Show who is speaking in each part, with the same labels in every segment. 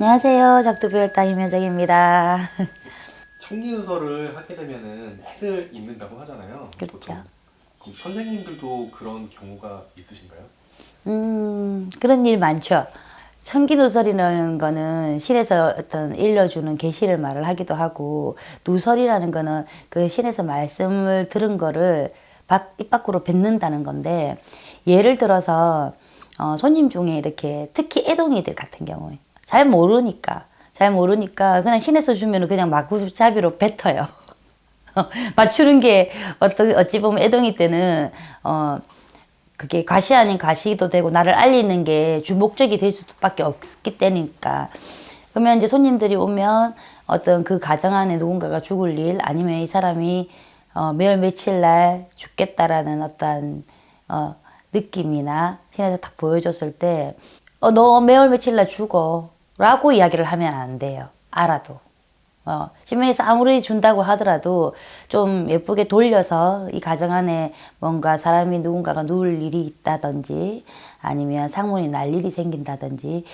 Speaker 1: 안녕하세요. 작두교육당 임효정입니다.
Speaker 2: 청기누설을 하게 되면은 해를 입는다고 하잖아요.
Speaker 1: 그렇죠.
Speaker 2: 선생님들도 그런 경우가 있으신가요?
Speaker 1: 음, 그런 일 많죠. 청기누설이라는 거는 신에서 어떤 일러주는 계시를 말을 하기도 하고 누설이라는 거는 그 신에서 말씀을 들은 거를 밖, 입 밖으로 뱉는다는 건데 예를 들어서 어, 손님 중에 이렇게 특히 애동이들 같은 경우에 잘 모르니까 잘 모르니까 그냥 신에서 주면 그냥 마구잡이로 뱉어요. 맞추는 게 어떤 어찌 보면 애동이 때는 어 그게 과시 아닌 과시도 되고 나를 알리는 게 주목적이 될 수밖에 없기 때니까 그러면 이제 손님들이 오면 어떤 그 가정 안에 누군가가 죽을 일 아니면 이 사람이 어, 매월 며칠 날 죽겠다라는 어떤 어, 느낌이나 신에서 딱 보여줬을 때 어, 너 매월 며칠 날 죽어 라고 이야기를 하면 안 돼요. 알아도. 어, 신명에서 아무리 준다고 하더라도 좀 예쁘게 돌려서 이 가정 안에 뭔가 사람이 누군가가 누울 일이 있다든지 아니면 상문이 날 일이 생긴다든지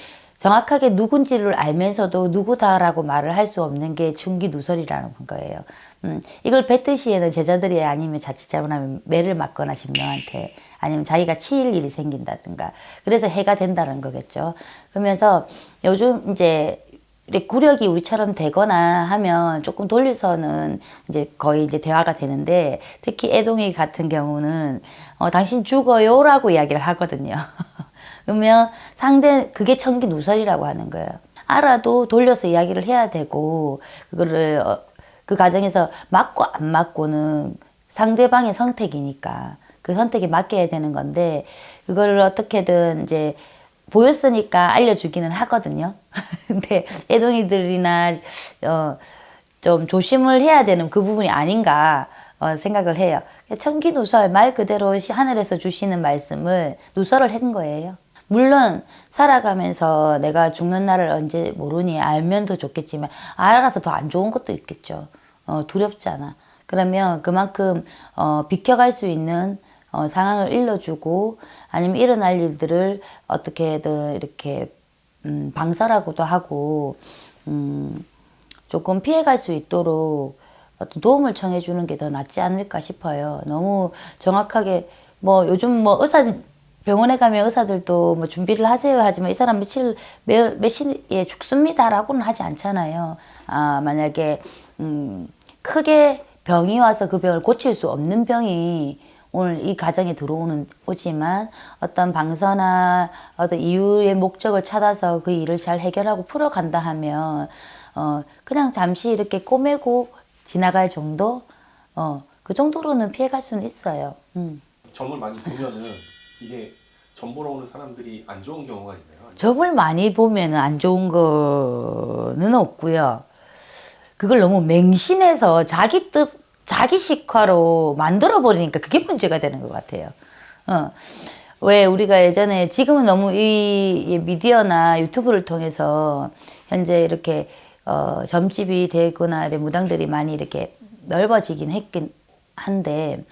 Speaker 1: 정확하게 누군지를 알면서도 누구다라고 말을 할 수 없는 게 중기누설이라는 거예요. 음, 이걸 뱉듯이에는 제자들이 아니면 자칫 잘못하면 매를 맞거나 신명한테 아니면 자기가 치일 일이 생긴다든가 그래서 해가 된다는 거겠죠. 그러면서 요즘 이제 구력이 우리처럼 되거나 하면 조금 돌려서는 이제 거의 이제 대화가 되는데 특히 애동이 같은 경우는 어, 당신 죽어요 라고 이야기를 하거든요. 그러면 상대 그게 청기 누설이라고 하는 거예요. 알아도 돌려서 이야기를 해야 되고 그거를 어, 그 과정에서 맞고 안 맞고는 상대방의 선택이니까 그 선택에 맡겨야 되는 건데 그거를 어떻게든 이제 보였으니까 알려주기는 하거든요. 근데 애동이들이나 어, 좀 조심을 해야 되는 그 부분이 아닌가 어, 생각을 해요. 천기누설 말 그대로 하늘에서 주시는 말씀을 누설을 한 거예요. 물론 살아가면서 내가 죽는 날을 언제 모르니 알면 더 좋겠지만 알아서 더 안 좋은 것도 있겠죠. 어, 두렵잖아. 그러면 그만큼 어, 비켜갈 수 있는 어, 상황을 일러주고 아니면 일어날 일들을 어떻게든 이렇게 음, 방사라고도 하고 음, 조금 피해갈 수 있도록 어떤 도움을 청해주는 게 더 낫지 않을까 싶어요. 너무 정확하게 뭐 요즘 뭐 의사 병원에 가면 의사들도 뭐 준비를 하세요 하지만 이 사람 며칠 몇, 며칠에 죽습니다 라고는 하지 않잖아요. 아 만약에 음, 크게 병이 와서 그 병을 고칠 수 없는 병이 오늘 이 가정에 들어오는 오지만 어떤 방서나 어떤 이유의 목적을 찾아서 그 일을 잘 해결하고 풀어간다 하면 어 그냥 잠시 이렇게 꼬매고 지나갈 정도 어그 정도로는 피해갈 수는 있어요. 음.
Speaker 2: 점을 많이 보면은 이게 점 보러 오는 사람들이 안 좋은 경우가 있나요?
Speaker 1: 점을 많이 보면 안 좋은 거는 없고요. 그걸 너무 맹신해서 자기 뜻 자기 식화로 만들어 버리니까 그게 문제가 되는 것 같아요. 어. 왜 우리가 예전에 지금은 너무 이 미디어나 유튜브를 통해서 현재 이렇게 어, 점집이 되거나 무당들이 많이 이렇게 넓어지긴 했긴 한데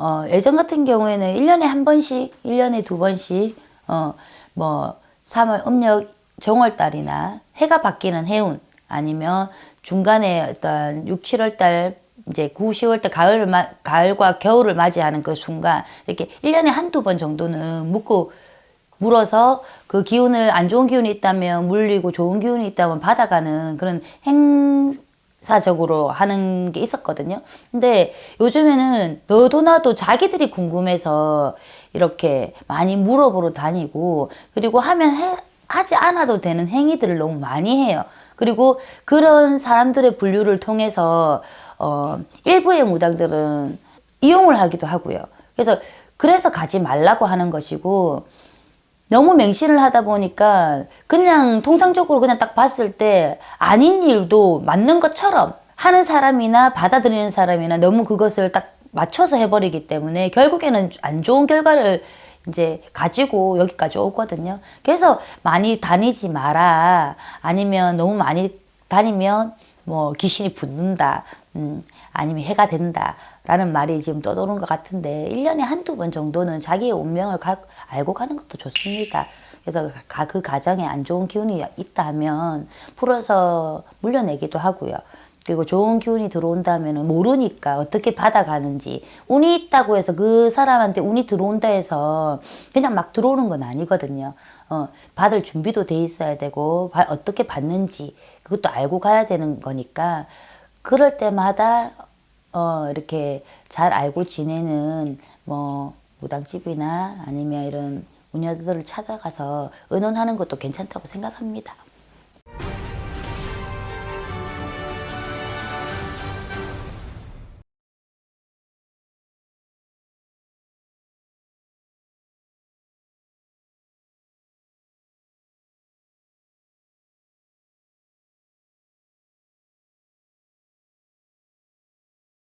Speaker 1: 어, 예전 같은 경우에는 1년에 한 번씩, 1년에 두 번씩 어, 뭐 3월 음력 정월달이나 해가 바뀌는 해운 아니면 중간에 어떤 6, 7월 달 이제 9, 10월 때 가을을 마, 가을과 겨울을 맞이하는 그 순간 이렇게 1년에 한두 번 정도는 묻고 물어서 그 기운을 안 좋은 기운이 있다면 물리고 좋은 기운이 있다면 받아가는 그런 행 사적으로 하는 게 있었거든요. 근데 요즘에는 너도 나도 자기들이 궁금해서 이렇게 많이 물어보러 다니고 그리고 하면 해, 하지 않아도 되는 행위들을 너무 많이 해요. 그리고 그런 사람들의 분류를 통해서 어, 일부의 무당들은 이용을 하기도 하고요. 그래서 그래서 가지 말라고 하는 것이고 너무 맹신을 하다 보니까 그냥 통상적으로 그냥 딱 봤을 때 아닌 일도 맞는 것처럼 하는 사람이나 받아들이는 사람이나 너무 그것을 딱 맞춰서 해버리기 때문에 결국에는 안 좋은 결과를 이제 가지고 여기까지 오거든요. 그래서 많이 다니지 마라. 아니면 너무 많이 다니면 뭐 귀신이 붙는다. 음, 아니면 해가 된다. 라는 말이 지금 떠도는 것 같은데 1년에 한두 번 정도는 자기의 운명을 가, 알고 가는 것도 좋습니다. 그래서 가, 그 가정에 안 좋은 기운이 있다 하면 풀어서 물려내기도 하고요. 그리고 좋은 기운이 들어온다면 모르니까 어떻게 받아가는지 운이 있다고 해서 그 사람한테 운이 들어온다 해서 그냥 막 들어오는 건 아니거든요. 어, 받을 준비도 돼 있어야 되고 바- 어떻게 받는지 그것도 알고 가야 되는 거니까 그럴 때마다 어, 이렇게 잘 알고 지내는 뭐 무당집이나 아니면 이런 운여들을 찾아가서 의논하는 것도 괜찮다고 생각합니다.